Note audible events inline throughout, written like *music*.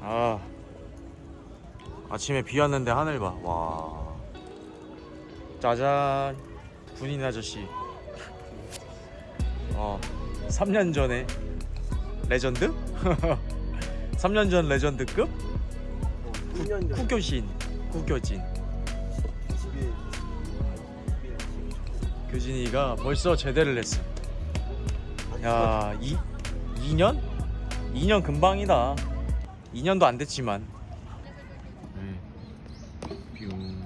아. 아침에 비 왔는데 하늘 봐와. 짜잔. 군인 아저씨. 어 3년 전에 레전드? *laughs* 3년 전 legend급? 2년 전 국교신 국교진. 교진이가 벌써 제대를 했어 야 이, 2년? 2년 금방이다 2년도 안 됐지만. 네.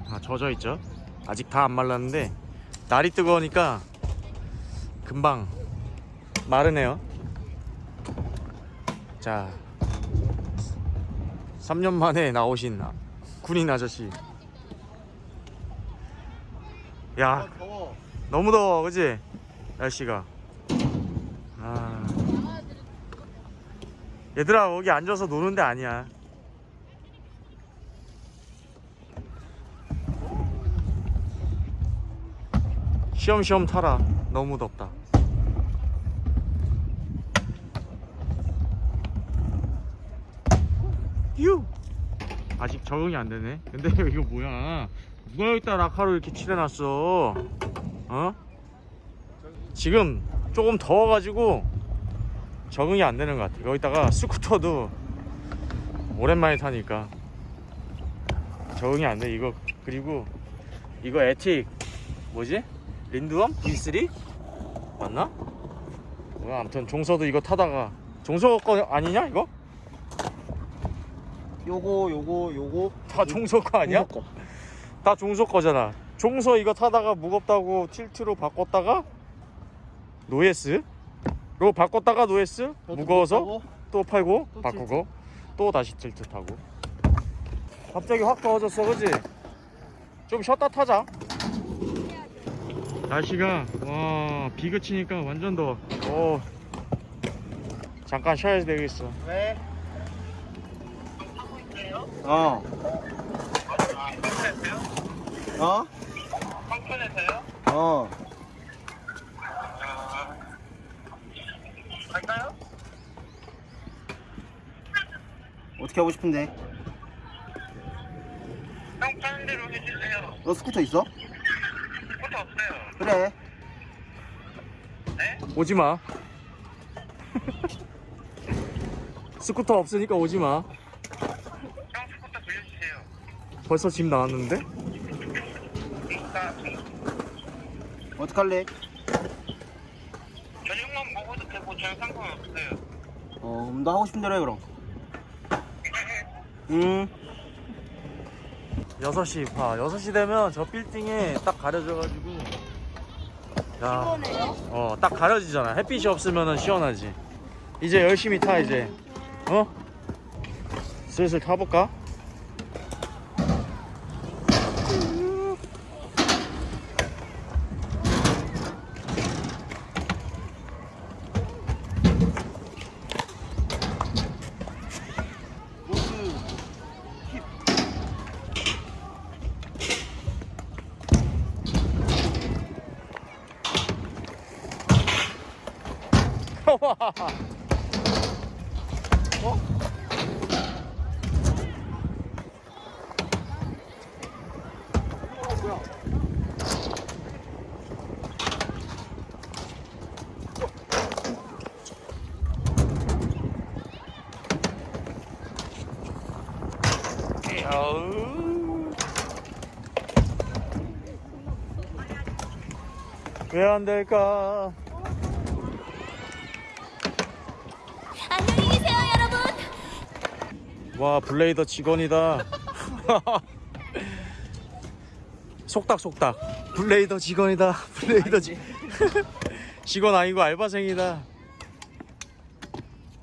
다 젖어 있죠? 아직 다 안 말랐는데 날이 뜨거우니까 금방 마르네요. 자 3년 만에 나오신 아- 군인 아저씨. 야 너무 더워 그지 날씨가 얘들아 거기 앉아서 노는 데 아니야. 쉬엄쉬엄 타라. 너무 덥다. 휴 아직 적응이 안 되네. 근데 *laughs* 이거 뭐야? 누가 여기다 라카로 이렇게 칠해놨어? 어? 지금 조금 더워가지고 적응이 안 되는 것 같아 여기다가 스쿠터도 오랜만에 타니까 적응이 안 돼 이거 그리고 이거 에틱 뭐지? 린드엄? V3? 맞나? 뭐야 아무튼 종서도 이거 타다가 종서 거 아니냐 이거? 요거 요거 요거 다 종서 거 아니야? 거. 다 종서 거잖아 종서 이거 타다가 무겁다고 Tilt로 바꿨다가 노에스 로 바꿨다가 노에스? 무거워서? 또 팔고? 또 바꾸고? 또 다시 Tilt 타고. 갑자기 확 더워졌어 그지? 좀 쉬었다 타자. 날씨가 와 비 그치니까 완전 더워. 어. 잠깐 쉬어야 되겠어. 왜? 어. 어? 황천에서요? 어. 갈까요? 어떻게 하고 싶은데? 형 파는 대로 해주세요. 너 스쿠터 있어? 스쿠터 없어요. 그래. 네? 오지마 스쿠터 없으니까 오지마 형 스쿠터 빌려주세요. 벌써 집 나왔는데? 어떡할래? 저녁만 먹어도 되고 저녁 상관없어요. 어, 그럼 너 하고 싶은 대로 해 그럼. 응. 6시 봐 6시 되면 저 빌딩에 딱 가려져가지고 야, 어, 딱 가려지잖아 햇빛이 없으면 시원하지 이제 열심히 타 이제 어? 슬슬 타볼까? 어? 왜 안 될까? 와 블레이더 직원이다. *laughs* 속닥 속닥. 블레이더 직원이다. 블레이더 직 *laughs* 직원 아니고 알바생이다.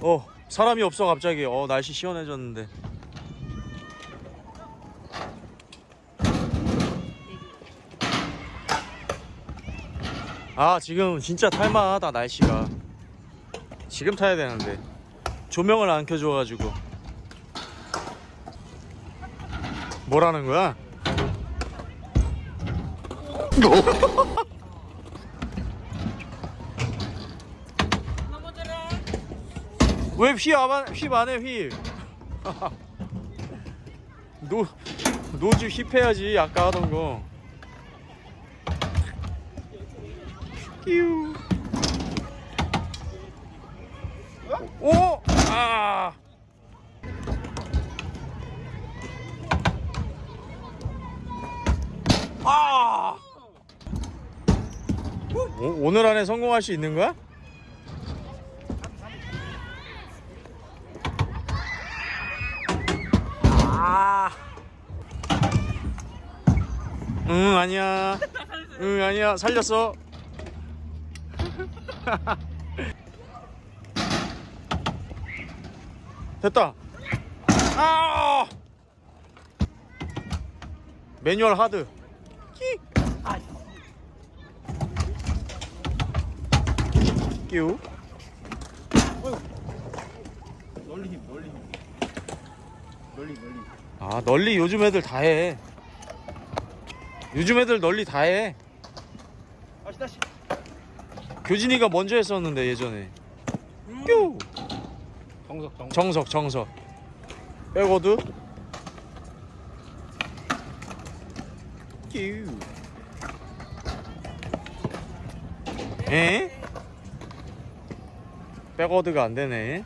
어 사람이 없어 갑자기. 어 날씨 시원해졌는데. 아 지금 진짜 탈만하다 날씨가. 지금 타야 되는데. 조명을 안 켜줘가지고 뭐라는 거야? 왜휘 안, 휘 안해 휘 *laughs* 노 노즈 힙해야지 아까 하던 거. 끼우. 오! 아! 아! 오, 오늘 안에 성공할 수 있는 거야? 아. 응, 아니야. 응, 아니야. 살렸어. *laughs* 됐다. 아! 매뉴얼 하드. 끼. 끼우. 널리 힘 널리 힘 널리 널리 아, 널리 요즘 애들 다 해. 요즘 애들 널리 다 해. 다시 다시 교진이가 먼저 했었는데 예전에. 뀨. 정석 정석 정석 정석. 백워드. 뀨. 에? 백워드가 안 되네.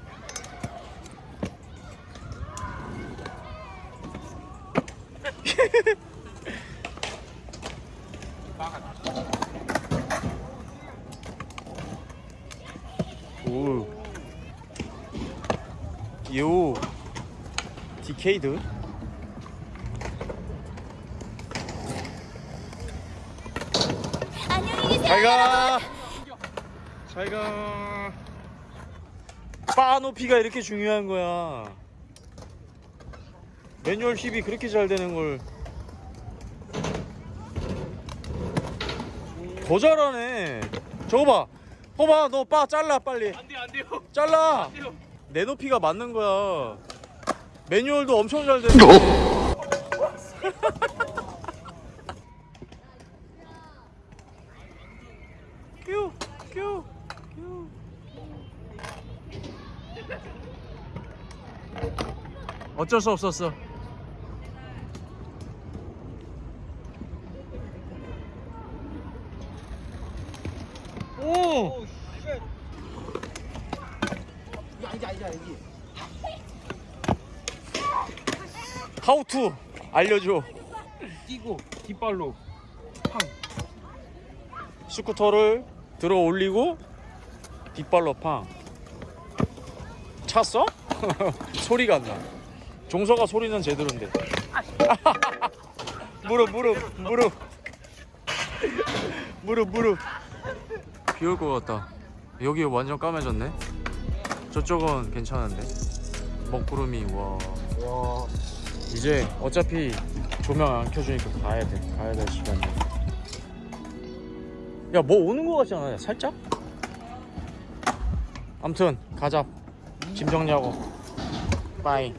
*laughs* 오. 요. 디케이드. 안녕히 계세요. 잘 가. 잘 가. 바 높이가 이렇게 중요한 거야. 매뉴얼 힙이 그렇게 잘 되는 걸. 더 잘하네. 저거 봐. 봐봐, 너 바 잘라 빨리. 안돼요 안돼요 잘라. 안 돼요 내 높이가 맞는 거야. 매뉴얼도 엄청 잘 되네. 어쩔 수 없었어. 오! 이게 아니지 아니지 아니지 하우투 알려줘. 뛰고 뒷발로 팡 스쿠터를 들어 올리고 뒷발로 팡 찼어? *laughs* 소리가 안 나. 종서가 소리는 제대로인데. *laughs* 무릎 무릎 무릎 *laughs* 무릎 무릎. 비 올 것 같다. 여기 완전 까매졌네. 저쪽은 괜찮은데. 먹구름이 와. 와 이제 어차피 조명 안 켜주니까 가야 돼. 가야 될 시간이야. 야, 뭐 오는 거 같지 않아? 야, 살짝? 암튼 가자. 짐 정리하고. 빠이.